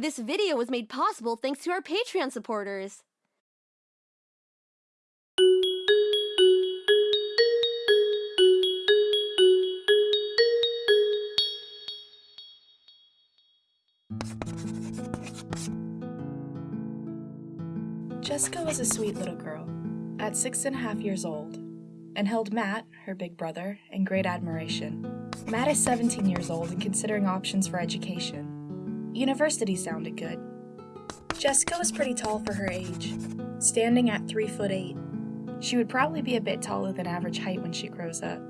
This video was made possible thanks to our Patreon supporters. Jessica was a sweet little girl, at six and a half years old, and held Matt, her big brother, in great admiration. Matt is 17 years old and considering options for education. University sounded good. Jessica was pretty tall for her age, standing at 3 foot 8. She would probably be a bit taller than average height when she grows up.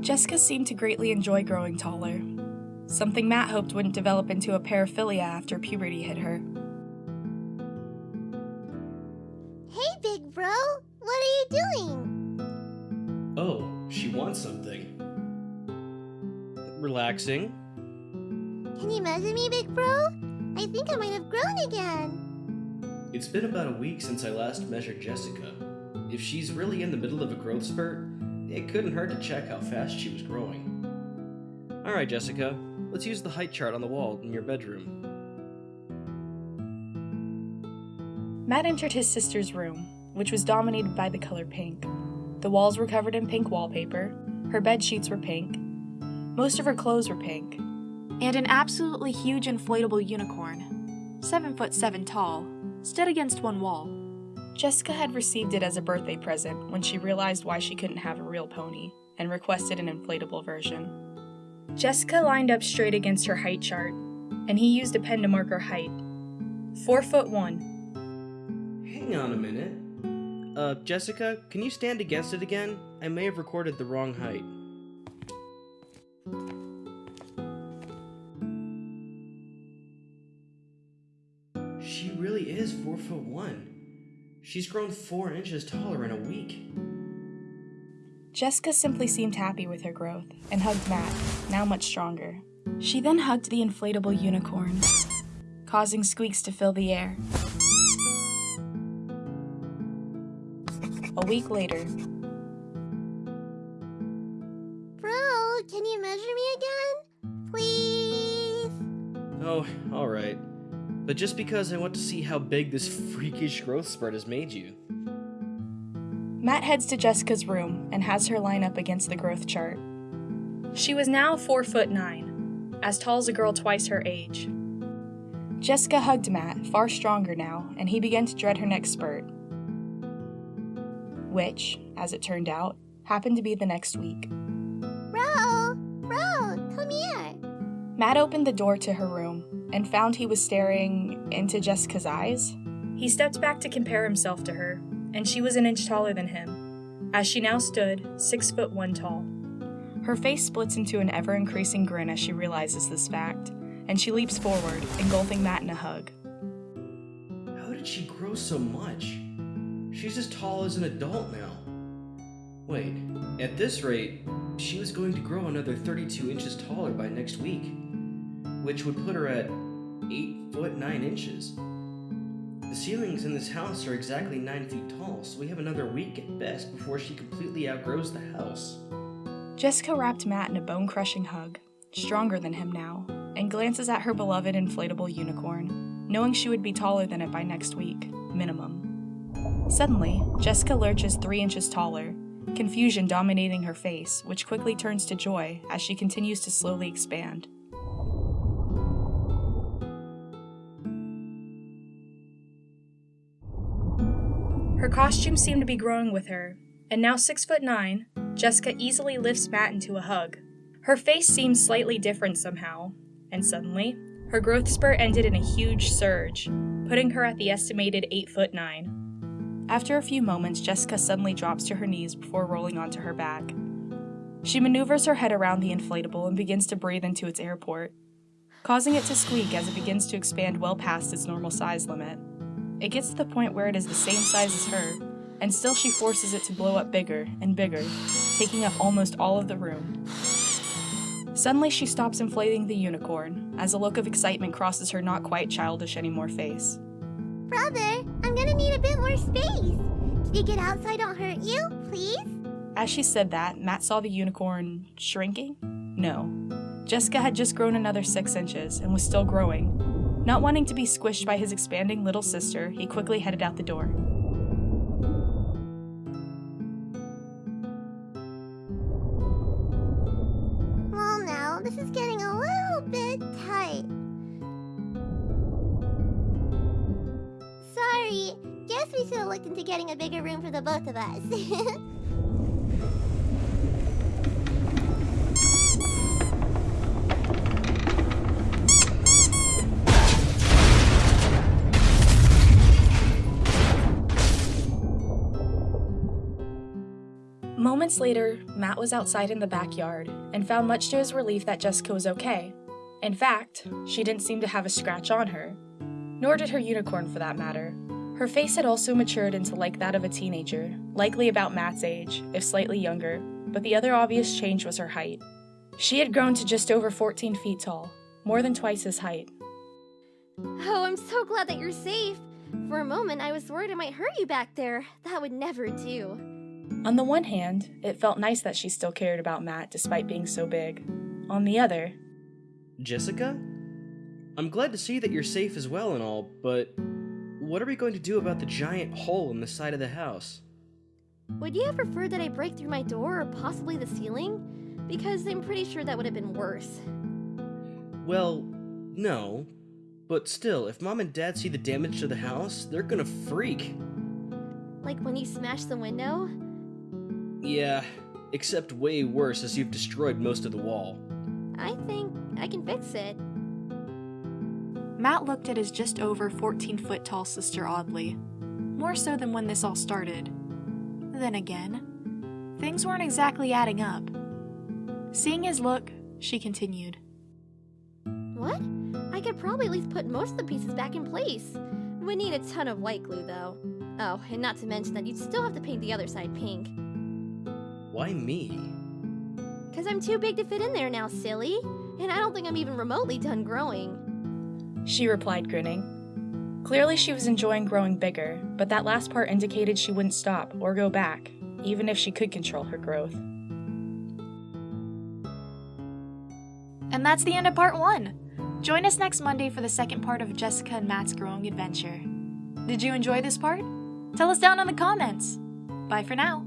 Jessica seemed to greatly enjoy growing taller, something Matt hoped wouldn't develop into a paraphilia after puberty hit her. Hey, big bro. What are you doing? Oh, she wants something. Relaxing. Can you measure me, big bro? I think I might have grown again. It's been about a week since I last measured Jessica. If she's really in the middle of a growth spurt, it couldn't hurt to check how fast she was growing. Alright, Jessica, let's use the height chart on the wall in your bedroom. Matt entered his sister's room, which was dominated by the color pink. The walls were covered in pink wallpaper, her bed sheets were pink, most of her clothes were pink, and an absolutely huge inflatable unicorn, seven foot seven tall, stood against one wall. Jessica had received it as a birthday present when she realized why she couldn't have a real pony and requested an inflatable version. Jessica lined up straight against her height chart, and he used a pen to mark her height. Four foot one, Hang on a minute. Uh, Jessica, can you stand against it again? I may have recorded the wrong height. Is four foot one. She's grown four inches taller in a week. Jessica simply seemed happy with her growth and hugged Matt, now much stronger. She then hugged the inflatable unicorn, causing squeaks to fill the air. A week later, Bro, can you measure me again? Please? Oh, alright. But just because I want to see how big this freakish growth spurt has made you. Matt heads to Jessica's room and has her line up against the growth chart. She was now four foot nine, as tall as a girl twice her age. Jessica hugged Matt, far stronger now, and he began to dread her next spurt. Which, as it turned out, happened to be the next week. Bro, bro, come here. Matt opened the door to her room and found he was staring into Jessica's eyes. He stepped back to compare himself to her, and she was an inch taller than him, as she now stood six foot one tall. Her face splits into an ever increasing grin as she realizes this fact, and she leaps forward, engulfing Matt in a hug. How did she grow so much? She's as tall as an adult now. Wait, at this rate, she was going to grow another 32 inches taller by next week, which would put her at 8 foot 9 inches. The ceilings in this house are exactly 9 feet tall, so we have another week at best before she completely outgrows the house. Jessica wrapped Matt in a bone crushing hug, stronger than him now, and glances at her beloved inflatable unicorn, knowing she would be taller than it by next week, minimum. Suddenly, Jessica lurches three inches taller, confusion dominating her face, which quickly turns to joy as she continues to slowly expand. Costume seemed to be growing with her, and now six foot nine, Jessica easily lifts Matt into a hug. Her face seems slightly different somehow, and suddenly, her growth spurt ended in a huge surge, putting her at the estimated 8 foot 9. After a few moments, Jessica suddenly drops to her knees before rolling onto her back. She maneuvers her head around the inflatable and begins to breathe into its air port, causing it to squeak as it begins to expand well past its normal size limit. It gets to the point where it is the same size as her, and still she forces it to blow up bigger and bigger, taking up almost all of the room. Suddenly, she stops inflating the unicorn as a look of excitement crosses her not quite childish anymore face. Brother, I'm gonna need a bit more space. Can you get outside? Don't hurt you, please? As she said that, Matt saw the unicorn shrinking? No. Jessica had just grown another six inches and was still growing. Not wanting to be squished by his expanding little sister, he quickly headed out the door. Well, now, this is getting a little bit tight. Sorry. Guess we should have looked into getting a bigger room for the both of us. Moments later, Matt was outside in the backyard and found much to his relief that Jessica was okay. In fact, she didn't seem to have a scratch on her, nor did her unicorn for that matter. Her face had also matured into like that of a teenager, likely about Matt's age, if slightly younger, but the other obvious change was her height. She had grown to just over 14 feet tall, more than twice his height. Oh, I'm so glad that you're safe. For a moment, I was worried I might hurt you back there. That would never do. On the one hand, it felt nice that she still cared about Matt despite being so big. On the other, Jessica? I'm glad to see that you're safe as well and all, but what are we going to do about the giant hole in the side of the house? Would you have preferred that I break through my door or possibly the ceiling? Because I'm pretty sure that would have been worse. Well, no. But still, if mom and dad see the damage to the house, they're gonna freak. Like when you smashed the window? Yeah, except way worse as you've destroyed most of the wall. I think I can fix it. Matt looked at his just over 14 foot tall sister oddly, more so than when this all started. Then again, things weren't exactly adding up. Seeing his look, she continued. What? I could probably at least put most of the pieces back in place. We need a ton of white glue, though. Oh, and not to mention that you'd still have to paint the other side pink. Why me? Because I'm too big to fit in there now, silly. And I don't think I'm even remotely done growing. She replied, grinning. Clearly, she was enjoying growing bigger, but that last part indicated she wouldn't stop or go back, even if she could control her growth. And that's the end of part one. Join us next Monday for the second part of Jessica and Matt's growing adventure. Did you enjoy this part? Tell us down in the comments. Bye for now.